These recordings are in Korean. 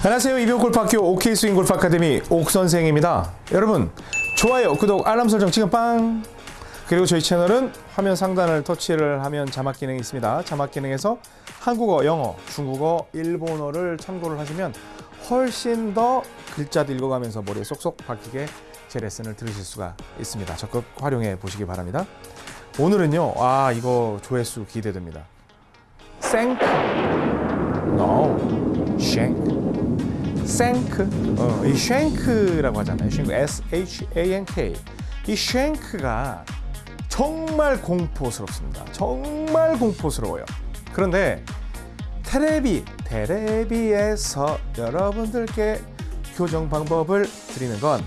안녕하세요. 이병 골프학교 OK 스윙 골프 아카데미 옥 선생입니다. 여러분 좋아요, 구독, 알람 설정 지금 빵. 그리고 저희 채널은 화면 상단을 터치를 하면 자막 기능이 있습니다. 자막 기능에서 한국어, 영어, 중국어, 일본어를 참고를 하시면 훨씬 더 글자도 읽어가면서 머리에 쏙쏙 박히게 제 레슨을 들으실 수가 있습니다. 적극 활용해 보시기 바랍니다. 오늘은요, 아 이거 조회수 기대됩니다. 생크, 쉔크. 생크, 어, 이 쉔크라고 하잖아요. 쉔크, S H A N K. 이 쉔크가 정말 공포스럽습니다. 정말 공포스러워요. 그런데 테레비, 테레비에서 여러분들께 교정 방법을 드리는 건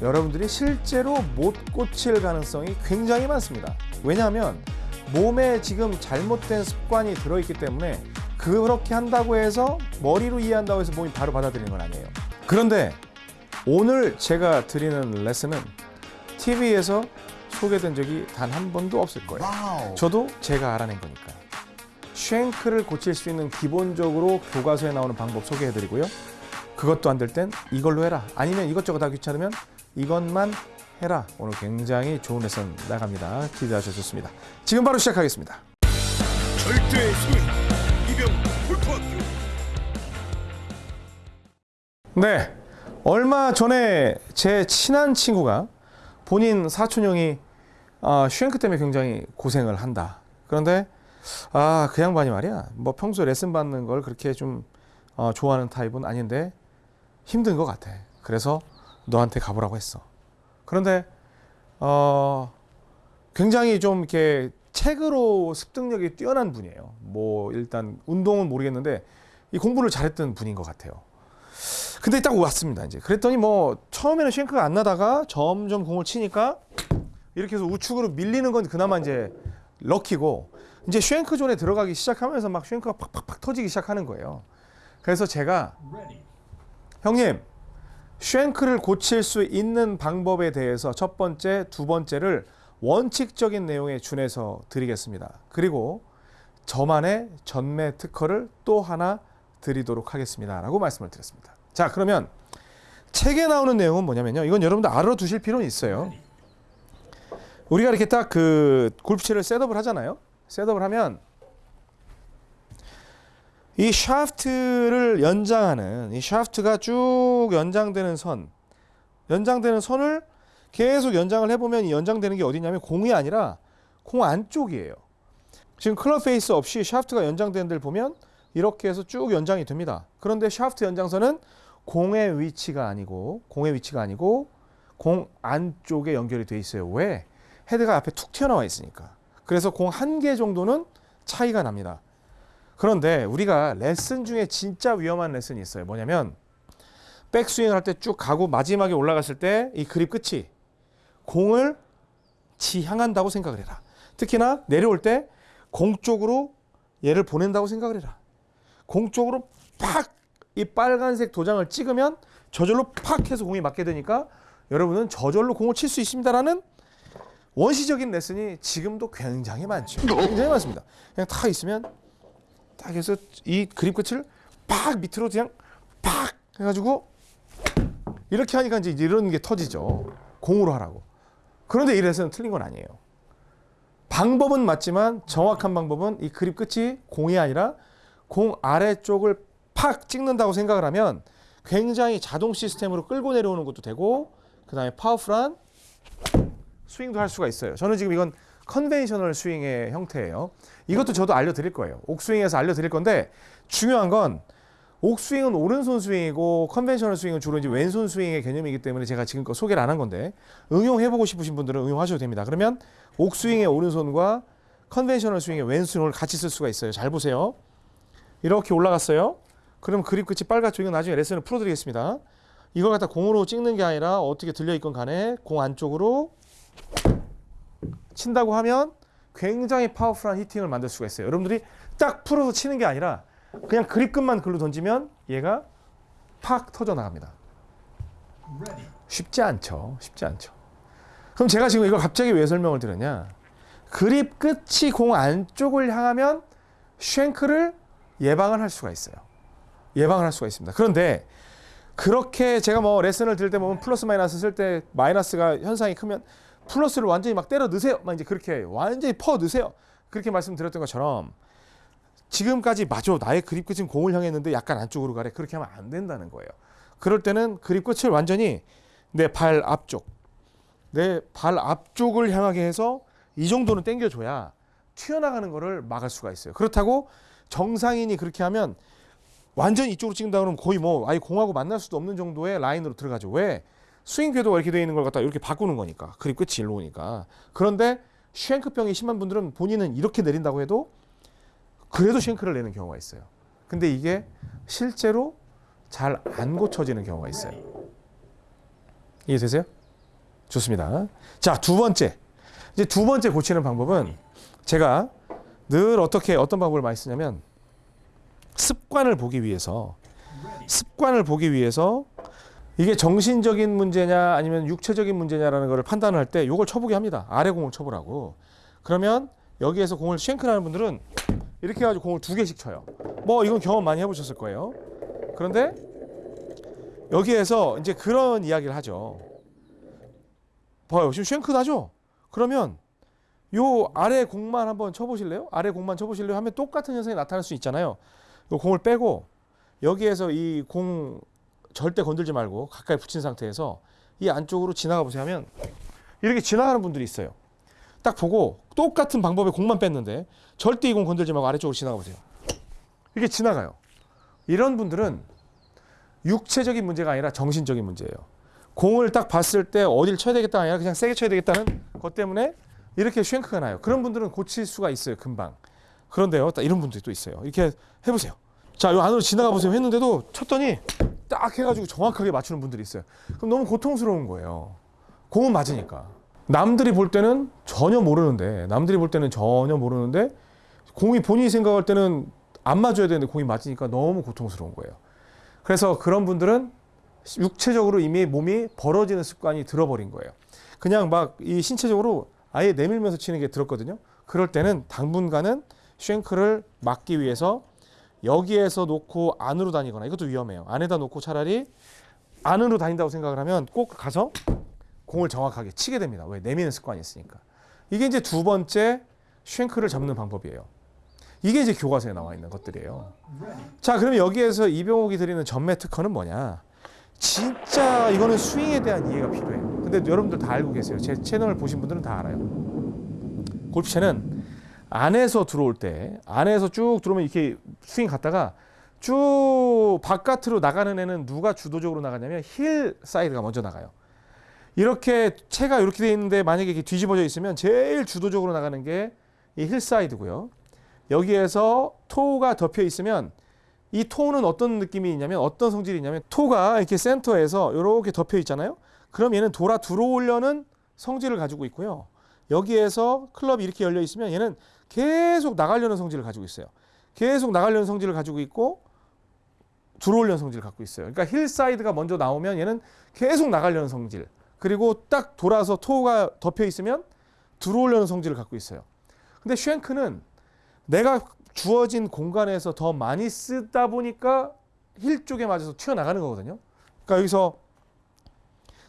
여러분들이 실제로 못 고칠 가능성이 굉장히 많습니다. 왜냐하면 몸에 지금 잘못된 습관이 들어있기 때문에 그렇게 한다고 해서 머리로 이해한다고 해서 몸이 바로 받아들이는 건 아니에요. 그런데 오늘 제가 드리는 레슨은 TV에서 소개된 적이 단 한 번도 없을 거예요. 저도 제가 알아낸 거니까. 쉔크를 고칠 수 있는 기본적으로 교과서에 나오는 방법 소개해드리고요. 그것도 안 될 땐 이걸로 해라. 아니면 이것저것 다 귀찮으면 이것만 해라. 오늘 굉장히 좋은 레슨 나갑니다. 기대하셔도 좋습니다. 지금 바로 시작하겠습니다. 절대 네. 얼마 전에 제 친한 친구가 본인 사촌형이 아, 슈앵크 때문에 굉장히 고생을 한다. 그런데 아, 그 양반이 말이야. 뭐 평소에 레슨 받는 걸 그렇게 좀 어, 좋아하는 타입은 아닌데 힘든 것 같아. 그래서 너한테 가보라고 했어. 그런데 어, 굉장히 좀 이렇게 책으로 습득력이 뛰어난 분이에요. 뭐 일단 운동은 모르겠는데 이 공부를 잘했던 분인 것 같아요. 근데 딱 왔습니다. 이제 그랬더니 뭐 처음에는 쉔크가 안 나다가 점점 공을 치니까 이렇게 해서 우측으로 밀리는 건 그나마 이제 럭키고 이제 쉔크 존에 들어가기 시작하면서 막 쉔크가 팍팍팍 터지기 시작하는 거예요. 그래서 제가 형님 쉔크를 고칠 수 있는 방법에 대해서 첫 번째, 두 번째를 원칙적인 내용에 준해서 드리겠습니다. 그리고 저만의 전매 특허를 또 하나 드리도록 하겠습니다. 라고 말씀을 드렸습니다. 자, 그러면 책에 나오는 내용은 뭐냐면요. 이건 여러분들 알아두실 필요는 있어요. 우리가 이렇게 딱 그 골프채를 setup을 하잖아요. setup을 하면 이 샤프트를 연장하는 이 샤프트가 쭉 연장되는 선, 연장되는 선을 계속 연장을 해보면 이 연장되는 게 어디냐면 공이 아니라 공 안쪽이에요. 지금 클럽 페이스 없이 샤프트가 연장되는 데를 보면 이렇게 해서 쭉 연장이 됩니다. 그런데 샤프트 연장선은 공의 위치가 아니고 공의 위치가 아니고 공 안쪽에 연결이 돼 있어요. 왜? 헤드가 앞에 툭 튀어나와 있으니까. 그래서 공 한 개 정도는 차이가 납니다. 그런데 우리가 레슨 중에 진짜 위험한 레슨이 있어요. 뭐냐면 백스윙을 할 때 쭉 가고 마지막에 올라갔을 때 이 그립 끝이 공을 지향한다고 생각을 해라. 특히나 내려올 때 공 쪽으로 얘를 보낸다고 생각을 해라. 공 쪽으로 팍 이 빨간색 도장을 찍으면 저절로 팍 해서 공이 맞게 되니까 여러분은 저절로 공을 칠 수 있습니다라는 원시적인 레슨이 지금도 굉장히 많죠. 굉장히 많습니다. 그냥 다 있으면 딱 해서 이 그립 끝을 팍 밑으로 그냥 팍 해가지고 이렇게 하니까 이제 이런 게 터지죠. 공으로 하라고. 그런데 이 레슨은 틀린 건 아니에요. 방법은 맞지만 정확한 방법은 이 그립 끝이 공이 아니라 공 아래쪽을 팍 찍는다고 생각을 하면 굉장히 자동 시스템으로 끌고 내려오는 것도 되고 그 다음에 powerful한 스윙도 할 수가 있어요. 저는 지금 이건 conventional 스윙의 형태예요. 이것도 저도 알려드릴 거예요. 옥스윙에서 알려드릴 건데 중요한 건 옥스윙은 오른손 스윙이고 conventional 스윙은 주로 이제 왼손 스윙의 개념이기 때문에 제가 지금껏 소개를 안 한 건데 응용해보고 싶으신 분들은 응용하셔도 됩니다. 그러면 옥스윙의 오른손과 conventional 스윙의 왼손을 같이 쓸 수가 있어요. 잘 보세요. 이렇게 올라갔어요. 그럼 그립 끝이 빨갛죠. 이건 나중에 레슨을 풀어드리겠습니다. 이걸 갖다 공으로 찍는 게 아니라 어떻게 들려있건 간에 공 안쪽으로 친다고 하면 굉장히 powerful한 hitting을 만들 수가 있어요. 여러분들이 딱 풀어서 치는 게 아니라 그냥 그립 끝만 글로 던지면 얘가 팍 터져 나갑니다. 쉽지 않죠. 쉽지 않죠. 그럼 제가 지금 이걸 갑자기 왜 설명을 드렸냐? 그립 끝이 공 안쪽을 향하면 shank를 예방을 할 수가 있어요. 예방을 할 수가 있습니다. 그런데 그렇게 제가 뭐 레슨을 들을 때 보면 플러스 마이너스 쓸 때 마이너스가 현상이 크면 플러스를 완전히 막 때려 넣으세요. 막 이제 그렇게 완전히 퍼 넣으세요. 그렇게 말씀드렸던 것처럼 지금까지 맞아 나의 그립 끝은 공을 향했는데 약간 안쪽으로 가래 그렇게 하면 안 된다는 거예요. 그럴 때는 그립 끝을 완전히 내 발 앞쪽 내 발 앞쪽을 향하게 해서 이 정도는 당겨줘야 튀어나가는 거를 막을 수가 있어요. 그렇다고 정상인이 그렇게 하면 완전 이쪽으로 찍는다 그러면 거의 뭐 아예 공하고 만날 수도 없는 정도의 라인으로 들어가죠. 왜? 스윙 궤도가 이렇게 되어 있는 걸 갖다 이렇게 바꾸는 거니까. 그립 끝이 일로 오니까. 그런데 쉔크병이 심한 분들은 본인은 이렇게 내린다고 해도 그래도 쉔크를 내는 경우가 있어요. 근데 이게 실제로 잘 안 고쳐지는 경우가 있어요. 이해되세요? 좋습니다. 자, 두 번째. 이제 두 번째 고치는 방법은 제가 늘 어떻게 어떤 방법을 많이 쓰냐면 습관을 보기 위해서 습관을 보기 위해서 이게 정신적인 문제냐 아니면 육체적인 문제냐라는 것을 판단을 할때 이걸 쳐보게 합니다. 아래 공을 쳐보라고. 그러면 여기에서 공을 쉔크라는 분들은 이렇게 해가지고 공을 두 개씩 쳐요. 뭐 이건 경험 많이 해보셨을 거예요. 그런데 여기에서 이제 그런 이야기를 하죠. 봐요. 지금 쉔크 나죠? 그러면 요 아래 공만 한번 쳐보실래요? 아래 공만 쳐보실래요? 하면 똑같은 현상이 나타날 수 있잖아요. 요 공을 빼고 여기에서 이 공 절대 건들지 말고 가까이 붙인 상태에서 이 안쪽으로 지나가 보세요 하면 이렇게 지나가는 분들이 있어요. 딱 보고 똑같은 방법에 공만 뺐는데 절대 이 공 건들지 말고 아래쪽으로 지나가 보세요. 이게 지나가요. 이런 분들은 육체적인 문제가 아니라 정신적인 문제예요. 공을 딱 봤을 때 어디를 쳐야 되겠다 아니라 그냥 세게 쳐야 되겠다는 것 때문에 이렇게 쉔크가 나요. 그런 분들은 고칠 수가 있어요. 금방. 그런데요. 딱 이런 분들이 또 있어요. 이렇게 해보세요. 자, 요 안으로 지나가 보세요. 했는데도 쳤더니 딱 해가지고 정확하게 맞추는 분들이 있어요. 그럼 너무 고통스러운 거예요. 공은 맞으니까. 남들이 볼 때는 전혀 모르는데, 남들이 볼 때는 전혀 모르는데, 공이 본인이 생각할 때는 안 맞아야 되는데 공이 맞으니까 너무 고통스러운 거예요. 그래서 그런 분들은 육체적으로 이미 몸이 벌어지는 습관이 들어버린 거예요. 그냥 막 이 신체적으로 아예 내밀면서 치는 게 들었거든요. 그럴 때는 당분간은 쉔크를 막기 위해서 여기에서 놓고 안으로 다니거나 이것도 위험해요. 안에다 놓고 차라리 안으로 다닌다고 생각을 하면 꼭 가서 공을 정확하게 치게 됩니다. 왜? 내미는 습관이 있으니까. 이게 이제 두 번째 쉔크를 잡는 방법이에요. 이게 이제 교과서에 나와 있는 것들이에요. 자, 그러면 여기에서 이병옥이 드리는 전매 특허는 뭐냐? 진짜 이거는 스윙에 대한 이해가 필요해요. 근데 여러분들 다 알고 계세요. 제 채널을 보신 분들은 다 알아요. 골프채는 안에서 들어올 때 안에서 쭉 들어오면 이렇게 스윙 갔다가 쭉 바깥으로 나가는 애는 누가 주도적으로 나가냐면 heel side가 먼저 나가요. 이렇게 채가 이렇게 돼 있는데 만약에 이렇게 뒤집어져 있으면 제일 주도적으로 나가는 게 이 heel side고요. 여기에서 toe가 덮여 있으면 이 toe는 어떤 느낌이 있냐면 어떤 성질이 있냐면 toe가 이렇게 센터에서 이렇게 덮여 있잖아요. 그럼 얘는 돌아 들어오려는 성질을 가지고 있고요. 여기에서 클럽이 이렇게 열려 있으면 얘는 계속 나가려는 성질을 가지고 있어요. 계속 나가려는 성질을 가지고 있고 들어오려는 성질을 갖고 있어요. 그러니까 heel side가 먼저 나오면 얘는 계속 나가려는 성질. 그리고 딱 돌아서 toe가 덮여 있으면 들어오려는 성질을 갖고 있어요. 근데 shank는 내가 주어진 공간에서 더 많이 쓰다 보니까 힐 쪽에 맞아서 튀어나가는 거거든요. 그러니까 여기서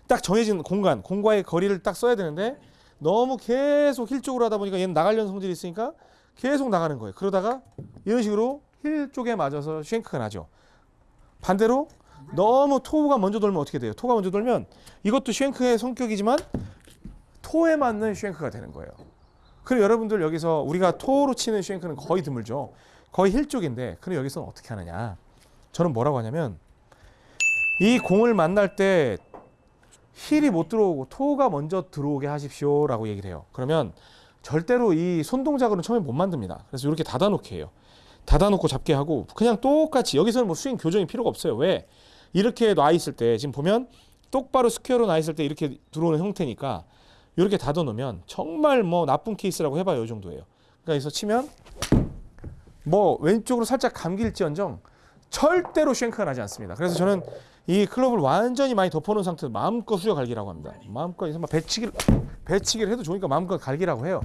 딱 정해진 공간, 공과의 거리를 딱 써야 되는데 너무 계속 힐 쪽으로 하다 보니까 얘는 나가려는 성질이 있으니까 계속 나가는 거예요. 그러다가 이런 식으로 힐 쪽에 맞아서 shank가 나죠. 반대로 너무 toe가 먼저 돌면 어떻게 돼요? toe가 먼저 돌면 이것도 shank의 성격이지만 toe에 맞는 shank가 되는 거예요. 그럼 여러분들 여기서 우리가 toe로 치는 shank는 거의 드물죠. 거의 힐 쪽인데 그럼 여기서 어떻게 하느냐? 저는 뭐라고 하냐면 이 공을 만날 때 heel이 못 들어오고 toe가 먼저 들어오게 하십시오 라고 얘기를 해요. 그러면 절대로 이 손동작으로는 처음에 못 만듭니다. 그래서 이렇게 닫아놓게 해요. 닫아놓고 잡게 하고 그냥 똑같이 여기서는 뭐 스윙 교정이 필요가 없어요. 왜? 이렇게 놔 있을 때 지금 보면 똑바로 square로 놔 있을 때 이렇게 들어오는 형태니까 이렇게 닫아 놓으면 정말 뭐 나쁜 케이스라고 해봐요. 이 정도예요. 그러니까 여기서 치면 뭐 왼쪽으로 살짝 감길지언정 절대로 shank가 나지 않습니다. 그래서 저는 이 클럽을 완전히 많이 덮어놓은 상태에서 마음껏 후려 갈기라고 합니다. 마음껏 막 배치기를 배치기를 해도 좋으니까 마음껏 갈기라고 해요.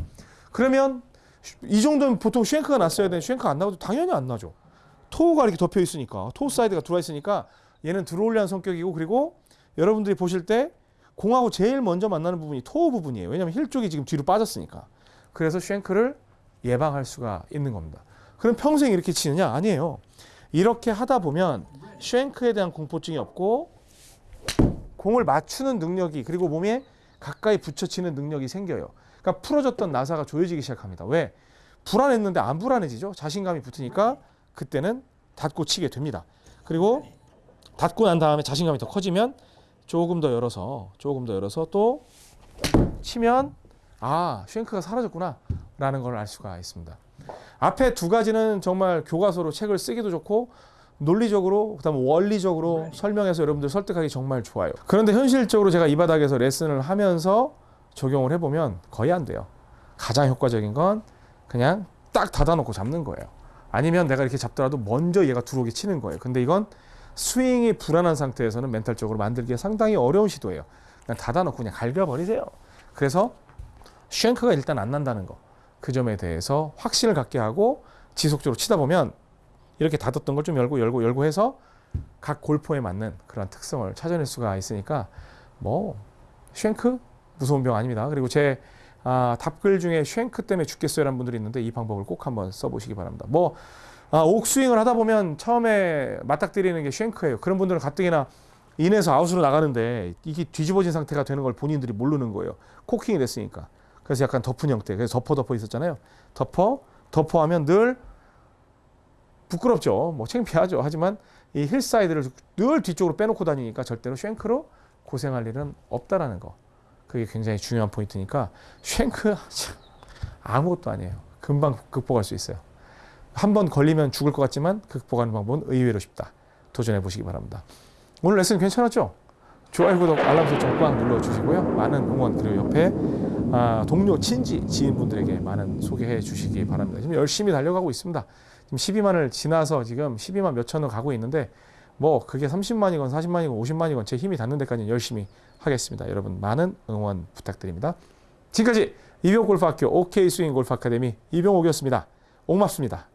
그러면 이 정도면 보통 shank가 났어야 되는데 shank가 안 나와도 당연히 안 나죠. toe가 이렇게 덮여 있으니까 toe side가 들어와 있으니까 얘는 들어올려는 성격이고 그리고 여러분들이 보실 때 공하고 제일 먼저 만나는 부분이 toe 부분이에요. 왜냐하면 힐 쪽이 지금 뒤로 빠졌으니까. 그래서 쉔크를 예방할 수가 있는 겁니다. 그럼 평생 이렇게 치느냐? 아니에요. 이렇게 하다 보면 쉔크에 대한 공포증이 없고 공을 맞추는 능력이 그리고 몸에 가까이 붙여치는 능력이 생겨요. 그러니까 풀어졌던 나사가 조여지기 시작합니다. 왜? 불안했는데 안 불안해지죠. 자신감이 붙으니까 그때는 닫고 치게 됩니다. 그리고 닫고 난 다음에 자신감이 더 커지면 조금 더 열어서 조금 더 열어서 또 치면 아 쉔크가 사라졌구나 라는 걸 알 수가 있습니다. 앞에 두 가지는 정말 교과서로 책을 쓰기도 좋고 논리적으로 그다음 원리적으로 설명해서 여러분들 설득하기 정말 좋아요. 그런데 현실적으로 제가 이 바닥에서 레슨을 하면서 적용을 해보면 거의 안 돼요. 가장 효과적인 건 그냥 딱 닫아놓고 잡는 거예요. 아니면 내가 이렇게 잡더라도 먼저 얘가 들어오게 치는 거예요. 근데 이건 스윙이 불안한 상태에서는 멘탈적으로 만들기가 상당히 어려운 시도예요. 그냥 닫아놓고 그냥 갈겨버리세요. 그래서 쉔크가 일단 안 난다는 거. 그 점에 대해서 확신을 갖게 하고 지속적으로 치다 보면 이렇게 닫았던 걸 좀 열고 열고 열고 해서 각 골포에 맞는 그런 특성을 찾아낼 수가 있으니까 뭐 쉔크 무서운 병 아닙니다. 그리고 제 아, 답글 중에 쉔크 때문에 죽겠어요라는 분들이 있는데 이 방법을 꼭 한번 써보시기 바랍니다. 뭐 아, 옥스윙을 하다 보면 처음에 맞닥뜨리는 게 쉔크예요. 그런 분들은 가뜩이나 in에서 out으로 나가는데 이게 뒤집어진 상태가 되는 걸 본인들이 모르는 거예요. cocking이 됐으니까. 그래서 약간 덮은 형태. 그래서 덮어 덮어 있었잖아요. 덮어 덮어 하면 늘 부끄럽죠. 뭐 창피하죠. 하지만 이 heel side를 늘 뒤쪽으로 빼놓고 다니니까 절대로 shank로 고생할 일은 없다라는 거. 그게 굉장히 중요한 포인트니까 shank 참 아무것도 아니에요. 금방 극복할 수 있어요. 한 번 걸리면 죽을 것 같지만 극복하는 방법은 의외로 쉽다. 도전해 보시기 바랍니다. 오늘 레슨 괜찮았죠? 좋아요, 구독, 알람 설정 꽉 눌러주시고요. 많은 응원 그리고 옆에 아, 동료, 친지, 지인분들에게 많은 소개해 주시기 바랍니다. 지금 열심히 달려가고 있습니다. 지금 12만을 지나서 지금 12만 몇천을 가고 있는데 뭐 그게 30만이건 40만이건 50만이건 제 힘이 닿는 데까지 열심히 하겠습니다. 여러분 많은 응원 부탁드립니다. 지금까지 이병 골프학교 OK 스윙 골프 아카데미 이병옥이었습니다. 옥맙습니다.